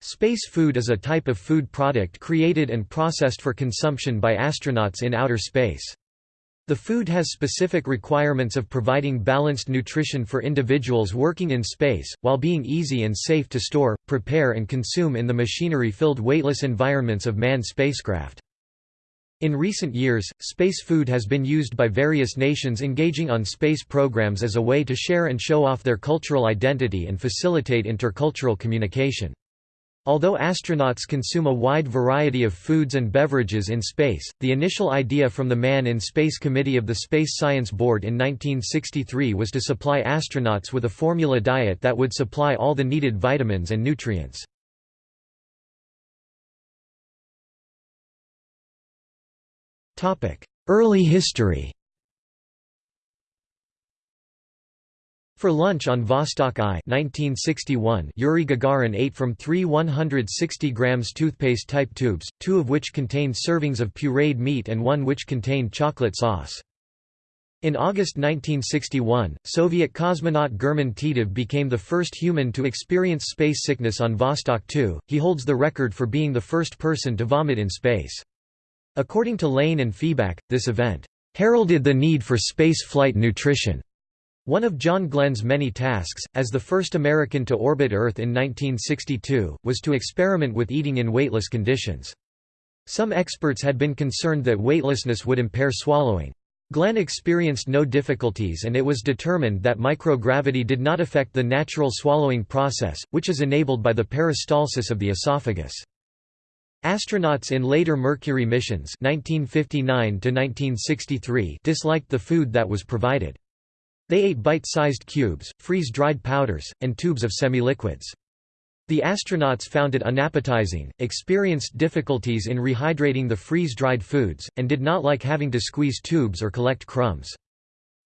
Space food is a type of food product created and processed for consumption by astronauts in outer space. The food has specific requirements of providing balanced nutrition for individuals working in space, while being easy and safe to store, prepare and consume in the machinery-filled weightless environments of manned spacecraft. In recent years, space food has been used by various nations engaging on space programs as a way to share and show off their cultural identity and facilitate intercultural communication. Although astronauts consume a wide variety of foods and beverages in space, the initial idea from the Man in Space Committee of the Space Science Board in 1963 was to supply astronauts with a formula diet that would supply all the needed vitamins and nutrients. Early history For lunch on Vostok I 1961, Yuri Gagarin ate from three 160 grams toothpaste type tubes, two of which contained servings of pureed meat and one which contained chocolate sauce. In August 1961, Soviet cosmonaut German Titov became the first human to experience space sickness on Vostok 2. He holds the record for being the first person to vomit in space. According to Lane and Feeback, this event heralded the need for space flight nutrition. One of John Glenn's many tasks, as the first American to orbit Earth in 1962, was to experiment with eating in weightless conditions. Some experts had been concerned that weightlessness would impair swallowing. Glenn experienced no difficulties and it was determined that microgravity did not affect the natural swallowing process, which is enabled by the peristalsis of the esophagus. Astronauts in later Mercury missions 1959 disliked the food that was provided. They ate bite-sized cubes, freeze-dried powders, and tubes of semi-liquids. The astronauts found it unappetizing, experienced difficulties in rehydrating the freeze-dried foods, and did not like having to squeeze tubes or collect crumbs.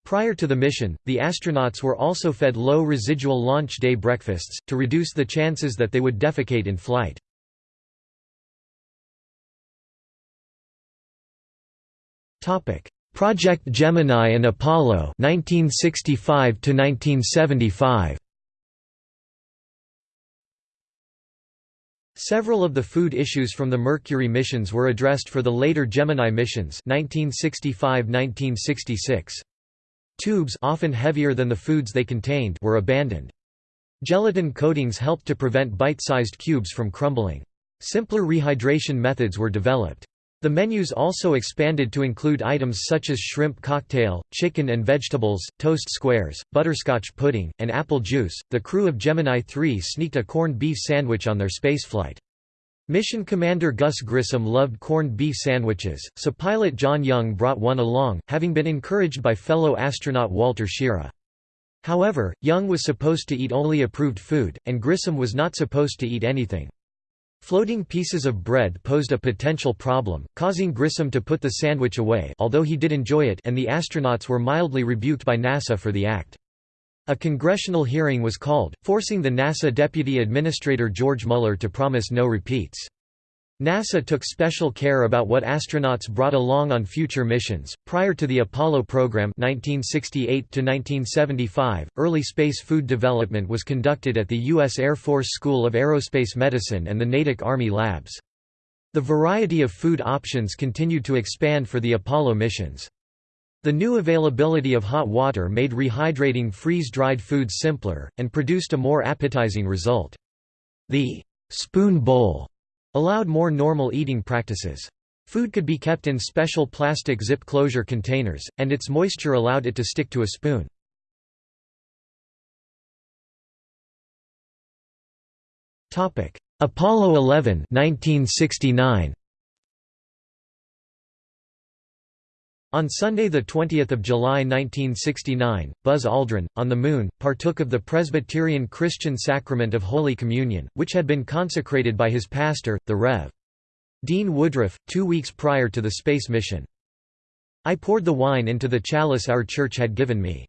Prior to the mission, the astronauts were also fed low residual launch day breakfasts, to reduce the chances that they would defecate in flight. Project Gemini and Apollo 1965 to 1975 Several of the food issues from the Mercury missions were addressed for the later Gemini missions 1965–1966. Tubes often heavier than the foods they contained were abandoned. Gelatin coatings helped to prevent bite-sized cubes from crumbling. Simpler rehydration methods were developed. The menus also expanded to include items such as shrimp cocktail, chicken and vegetables, toast squares, butterscotch pudding, and apple juice. The crew of Gemini 3 sneaked a corned beef sandwich on their spaceflight. Mission Commander Gus Grissom loved corned beef sandwiches, so pilot John Young brought one along, having been encouraged by fellow astronaut Walter Schirra. However, Young was supposed to eat only approved food, and Grissom was not supposed to eat anything. Floating pieces of bread posed a potential problem, causing Grissom to put the sandwich away although he did enjoy it and the astronauts were mildly rebuked by NASA for the act. A congressional hearing was called, forcing the NASA Deputy Administrator George Mueller to promise no repeats. NASA took special care about what astronauts brought along on future missions. Prior to the Apollo program 1968 to 1975, early space food development was conducted at the U.S. Air Force School of Aerospace Medicine and the Natick Army Labs. The variety of food options continued to expand for the Apollo missions. The new availability of hot water made rehydrating freeze-dried foods simpler, and produced a more appetizing result. The spoon bowl allowed more normal eating practices. Food could be kept in special plastic zip closure containers, and its moisture allowed it to stick to a spoon. Apollo 11 1969. On Sunday 20 July 1969, Buzz Aldrin, on the Moon, partook of the Presbyterian Christian sacrament of Holy Communion, which had been consecrated by his pastor, the Rev. Dean Woodruff, two weeks prior to the space mission. I poured the wine into the chalice our church had given me.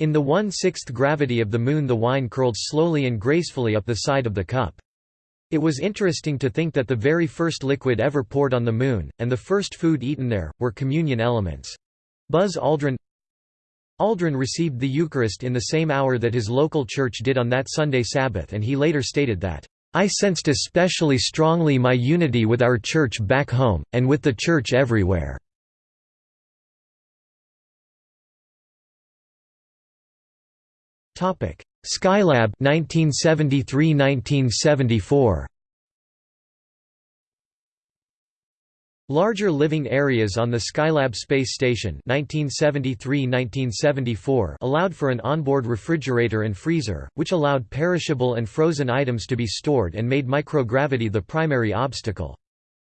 In the one-sixth gravity of the Moon the wine curled slowly and gracefully up the side of the cup. It was interesting to think that the very first liquid ever poured on the Moon, and the first food eaten there, were communion elements. Buzz Aldrin Aldrin received the Eucharist in the same hour that his local church did on that Sunday Sabbath and he later stated that, I sensed especially strongly my unity with our church back home, and with the church everywhere. Skylab 1973–1974 Larger living areas on the Skylab space station 1973–1974 allowed for an onboard refrigerator and freezer, which allowed perishable and frozen items to be stored and made microgravity the primary obstacle.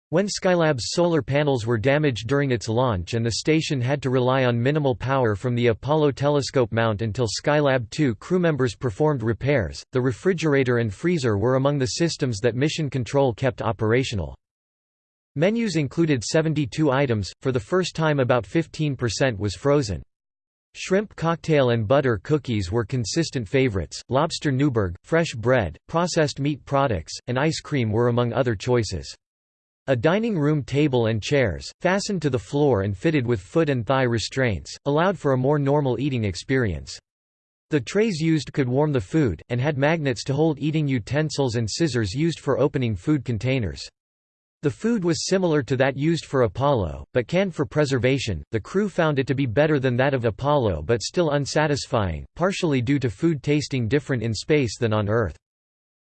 When Skylab's solar panels were damaged during its launch and the station had to rely on minimal power from the Apollo telescope mount until Skylab 2 crew members performed repairs, the refrigerator and freezer were among the systems that Mission Control kept operational. Menus included 72 items, for the first time about 15% was frozen. Shrimp cocktail and butter cookies were consistent favorites, lobster Newburg, fresh bread, processed meat products, and ice cream were among other choices. A dining room table and chairs, fastened to the floor and fitted with foot and thigh restraints, allowed for a more normal eating experience. The trays used could warm the food, and had magnets to hold eating utensils and scissors used for opening food containers. The food was similar to that used for Apollo, but canned for preservation. The crew found it to be better than that of Apollo but still unsatisfying, partially due to food tasting different in space than on Earth.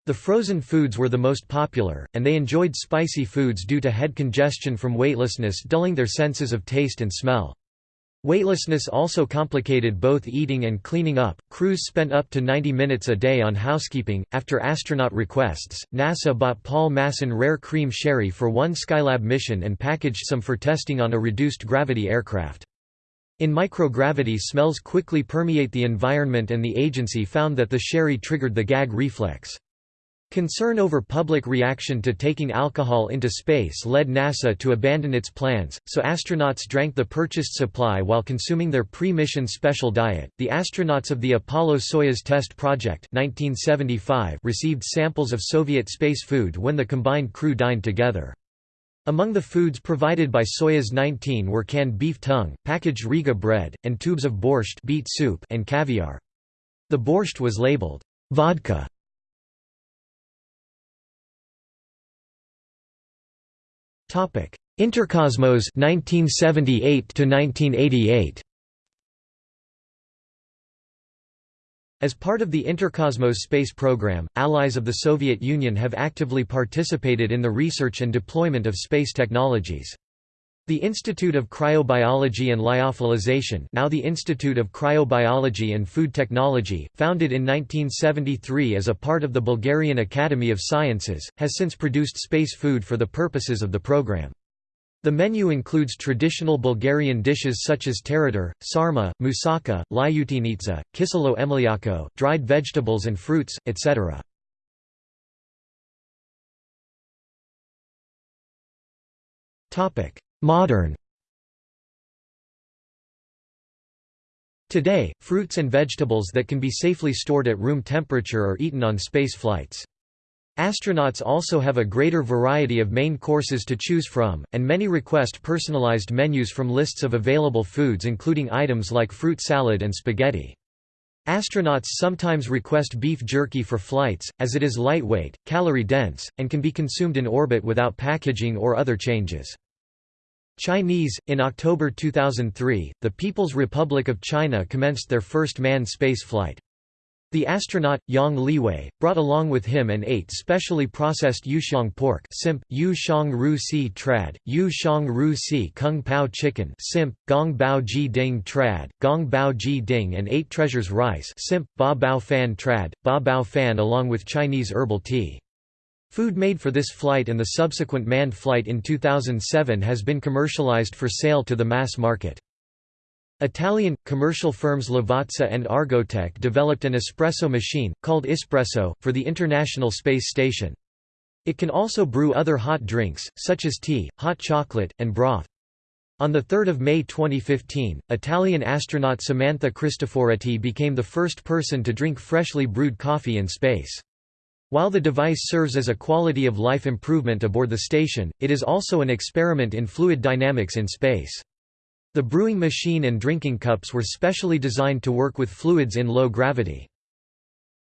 The frozen foods were the most popular, and they enjoyed spicy foods due to head congestion from weightlessness dulling their senses of taste and smell. Weightlessness also complicated both eating and cleaning up. Crews spent up to 90 minutes a day on housekeeping. After astronaut requests, NASA bought Paul Masson rare cream sherry for one Skylab mission and packaged some for testing on a reduced gravity aircraft. In microgravity, smells quickly permeate the environment, and the agency found that the sherry triggered the gag reflex. Concern over public reaction to taking alcohol into space led NASA to abandon its plans, so astronauts drank the purchased supply while consuming their pre-mission special diet. The astronauts of the Apollo-Soyuz test project 1975 received samples of Soviet space food when the combined crew dined together. Among the foods provided by Soyuz 19 were canned beef tongue, packaged Riga bread, and tubes of borscht beet soup and caviar. The borscht was labeled vodka Interkosmos 1978 to 1988 As part of the Interkosmos space program, allies of the Soviet Union have actively participated in the research and deployment of space technologies. The Institute of Cryobiology and Lyophilization now the Institute of Cryobiology and Food Technology, founded in 1973 as a part of the Bulgarian Academy of Sciences, has since produced space food for the purposes of the program. The menu includes traditional Bulgarian dishes such as tarator, sarma, moussaka, lyutinitsa, kiselo mlyako, dried vegetables and fruits, etc. Topic: Modern Today, fruits and vegetables that can be safely stored at room temperature are eaten on space flights. Astronauts also have a greater variety of main courses to choose from, and many request personalized menus from lists of available foods including items like fruit salad and spaghetti. Astronauts sometimes request beef jerky for flights, as it is lightweight, calorie-dense, and can be consumed in orbit without packaging or other changes. Chinese In October 2003, the People's Republic of China commenced their first manned space flight. The astronaut, Yang Liwei, brought along with him and ate specially processed yuxiang pork simp, yu shang ru si trad, yu shang ru si kung pao chicken simp, gong bao ji ding trad, gong bao ji ding and eight treasures rice simp, ba bao fan trad, ba bao fan along with Chinese herbal tea. Food made for this flight and the subsequent manned flight in 2007 has been commercialized for sale to the mass market. Italian, commercial firms Lavazza and Argotec developed an espresso machine, called ISSpresso, for the International Space Station. It can also brew other hot drinks, such as tea, hot chocolate, and broth. On 3 May 2015, Italian astronaut Samantha Cristoforetti became the first person to drink freshly brewed coffee in space. While the device serves as a quality of life improvement aboard the station, it is also an experiment in fluid dynamics in space. The brewing machine and drinking cups were specially designed to work with fluids in low gravity.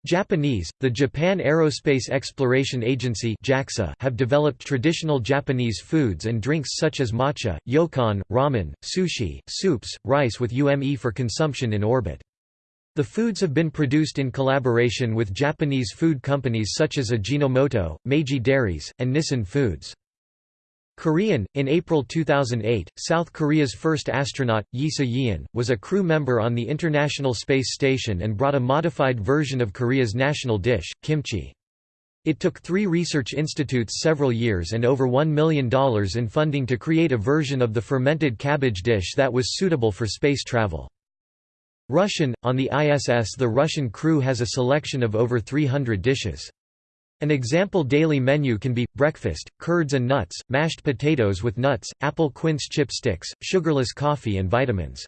Japanese, the Japan Aerospace Exploration Agency JAXA have developed traditional Japanese foods and drinks such as matcha, yokan, ramen, sushi, soups, rice with ume for consumption in orbit. The foods have been produced in collaboration with Japanese food companies such as Ajinomoto, Meiji Dairies, and Nissin Foods. Korean In April 2008, South Korea's first astronaut, Yi So-yeon, was a crew member on the International Space Station and brought a modified version of Korea's national dish, kimchi. It took three research institutes several years and over $1 million in funding to create a version of the fermented cabbage dish that was suitable for space travel. Russian – On the ISS the Russian crew has a selection of over 300 dishes. An example daily menu can be, breakfast, curds and nuts, mashed potatoes with nuts, apple quince chip sticks, sugarless coffee and vitamins.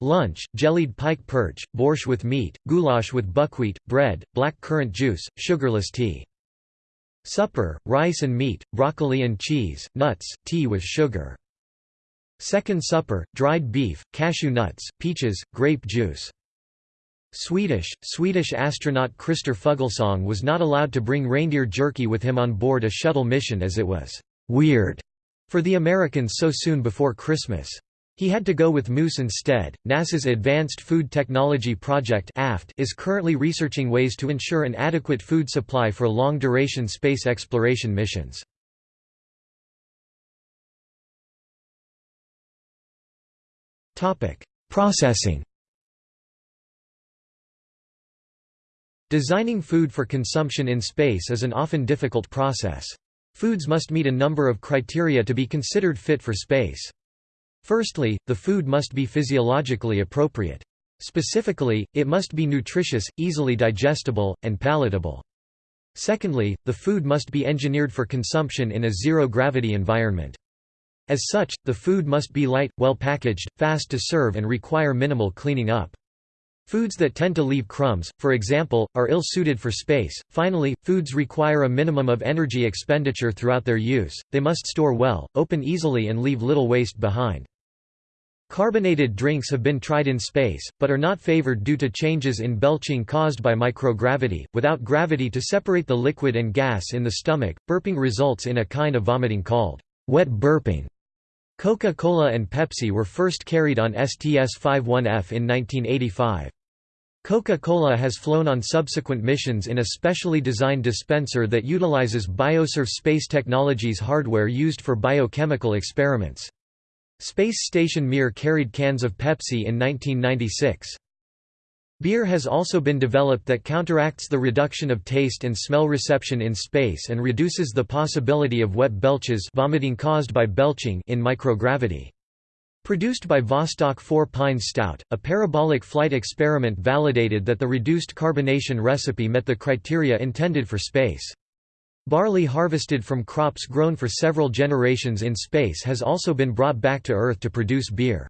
Lunch, jellied pike perch, borscht with meat, goulash with buckwheat, bread, black currant juice, sugarless tea. Supper, rice and meat, broccoli and cheese, nuts, tea with sugar. Second supper, dried beef, cashew nuts, peaches, grape juice. Swedish, Swedish astronaut Christer Fuglesang was not allowed to bring reindeer jerky with him on board a shuttle mission as it was «weird» for the Americans so soon before Christmas. He had to go with moose instead. NASA's Advanced Food Technology Project (AFT) is currently researching ways to ensure an adequate food supply for long-duration space exploration missions. Processing. Designing food for consumption in space is an often difficult process. Foods must meet a number of criteria to be considered fit for space. Firstly, the food must be physiologically appropriate. Specifically, it must be nutritious, easily digestible, and palatable. Secondly, the food must be engineered for consumption in a zero-gravity environment. As such, the food must be light, well packaged, fast to serve and require minimal cleaning up. Foods that tend to leave crumbs, for example, are ill-suited for space. Finally, foods require a minimum of energy expenditure throughout their use, they must store well, open easily and leave little waste behind. Carbonated drinks have been tried in space, but are not favored due to changes in belching caused by microgravity. Without gravity to separate the liquid and gas in the stomach, burping results in a kind of vomiting called wet burping. Coca-Cola and Pepsi were first carried on STS-51F in 1985. Coca-Cola has flown on subsequent missions in a specially designed dispenser that utilizes BioServe Space Technologies hardware used for biochemical experiments. Space Station Mir carried cans of Pepsi in 1996. Beer has also been developed that counteracts the reduction of taste and smell reception in space and reduces the possibility of wet belches vomiting caused by belching in microgravity. Produced by Vostok 4 Pine Stout, a parabolic flight experiment validated that the reduced carbonation recipe met the criteria intended for space. Barley harvested from crops grown for several generations in space has also been brought back to Earth to produce beer.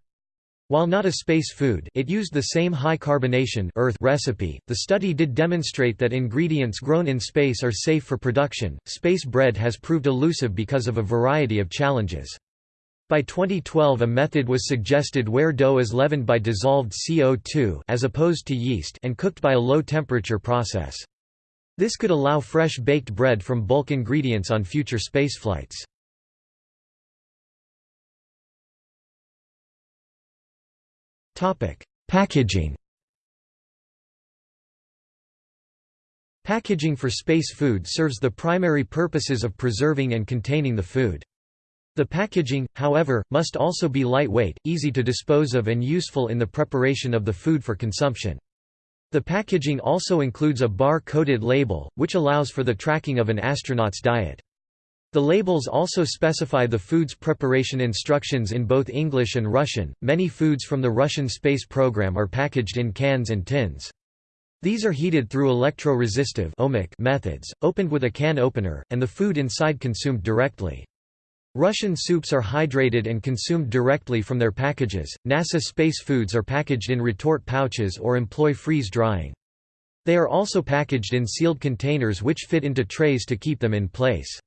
While not a space food it used the same high carbonation Earth recipe, the study did demonstrate that ingredients grown in space are safe for production. Space bread has proved elusive because of a variety of challenges. By 2012 a method was suggested where dough is leavened by dissolved CO2 as opposed to yeast and cooked by a low-temperature process. This could allow fresh baked bread from bulk ingredients on future spaceflights. Packaging Packaging for space food serves the primary purposes of preserving and containing the food. The packaging, however, must also be lightweight, easy to dispose of and useful in the preparation of the food for consumption. The packaging also includes a bar-coded label, which allows for the tracking of an astronaut's diet. The labels also specify the food's preparation instructions in both English and Russian. Many foods from the Russian space program are packaged in cans and tins. These are heated through electro-resistive methods, opened with a can opener, and the food inside consumed directly. Russian soups are hydrated and consumed directly from their packages. NASA space foods are packaged in retort pouches or employ freeze drying. They are also packaged in sealed containers which fit into trays to keep them in place.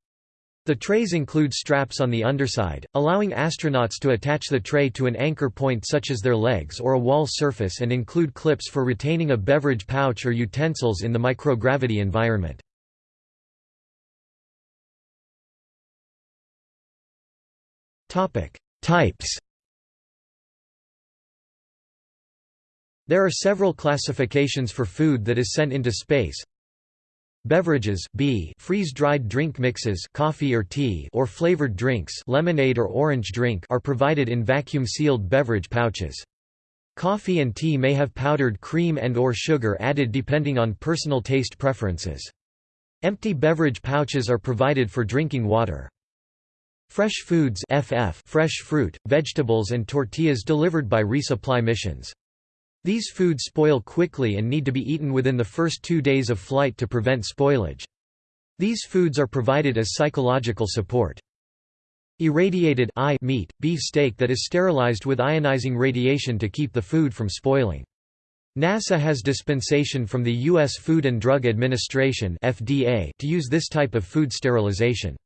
The trays include straps on the underside, allowing astronauts to attach the tray to an anchor point such as their legs or a wall surface and include clips for retaining a beverage pouch or utensils in the microgravity environment. Types There are several classifications for food that is sent into space. Beverages B freeze-dried drink mixes coffee or tea or flavored drinks lemonade or orange drink are provided in vacuum-sealed beverage pouches. Coffee and tea may have powdered cream and or sugar added depending on personal taste preferences. Empty beverage pouches are provided for drinking water. Fresh foods FF fresh fruit, vegetables and tortillas delivered by resupply missions. These foods spoil quickly and need to be eaten within the first two days of flight to prevent spoilage. These foods are provided as psychological support. Irradiated I meat, beef steak that is sterilized with ionizing radiation to keep the food from spoiling. NASA has dispensation from the U.S. Food and Drug Administration FDA to use this type of food sterilization.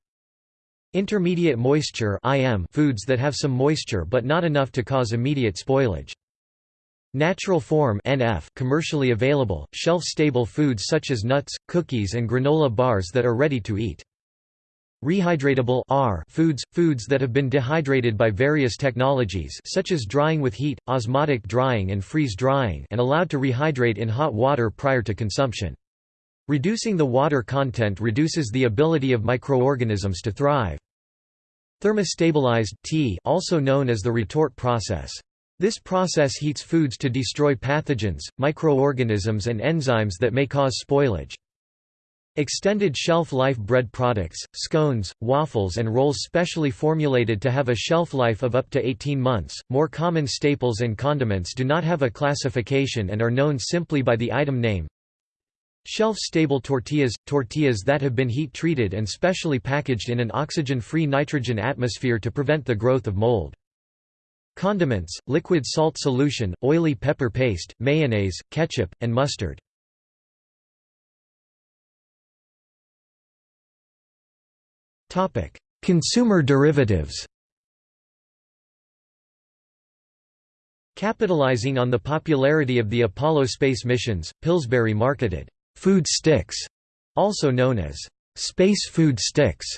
Intermediate moisture IM foods that have some moisture but not enough to cause immediate spoilage. Natural form NF commercially available, shelf-stable foods such as nuts, cookies and granola bars that are ready to eat. Rehydratable R foods – foods that have been dehydrated by various technologies such as drying with heat, osmotic drying and freeze-drying and allowed to rehydrate in hot water prior to consumption. Reducing the water content reduces the ability of microorganisms to thrive. Thermostabilized T also known as the retort process. This process heats foods to destroy pathogens, microorganisms and enzymes that may cause spoilage. Extended shelf life bread products, scones, waffles and rolls specially formulated to have a shelf life of up to 18 months. More common staples and condiments do not have a classification and are known simply by the item name. Shelf-stable tortillas – tortillas that have been heat-treated and specially packaged in an oxygen-free nitrogen atmosphere to prevent the growth of mold. Condiments, liquid salt solution, oily pepper paste, mayonnaise, ketchup, and mustard. Consumer derivatives Capitalizing on the popularity of the Apollo space missions, Pillsbury marketed food sticks, also known as space food sticks,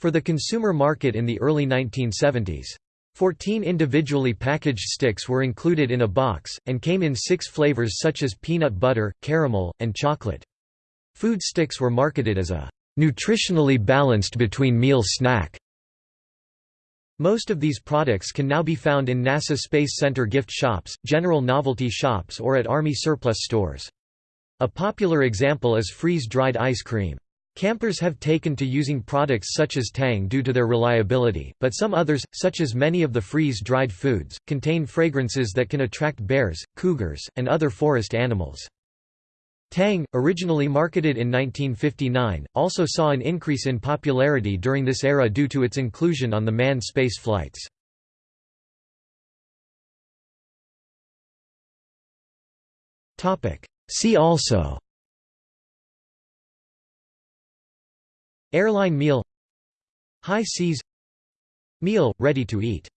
for the consumer market in the early 1970s. Fourteen individually packaged sticks were included in a box, and came in six flavors such as peanut butter, caramel, and chocolate. Food sticks were marketed as a nutritionally balanced between meal snack. Most of these products can now be found in NASA Space Center gift shops, general novelty shops or at Army surplus stores. A popular example is freeze-dried ice cream. Campers have taken to using products such as Tang due to their reliability, but some others, such as many of the freeze-dried foods, contain fragrances that can attract bears, cougars, and other forest animals. Tang, originally marketed in 1959, also saw an increase in popularity during this era due to its inclusion on the manned space flights. See also Airline meal. High seas. Meal, ready to eat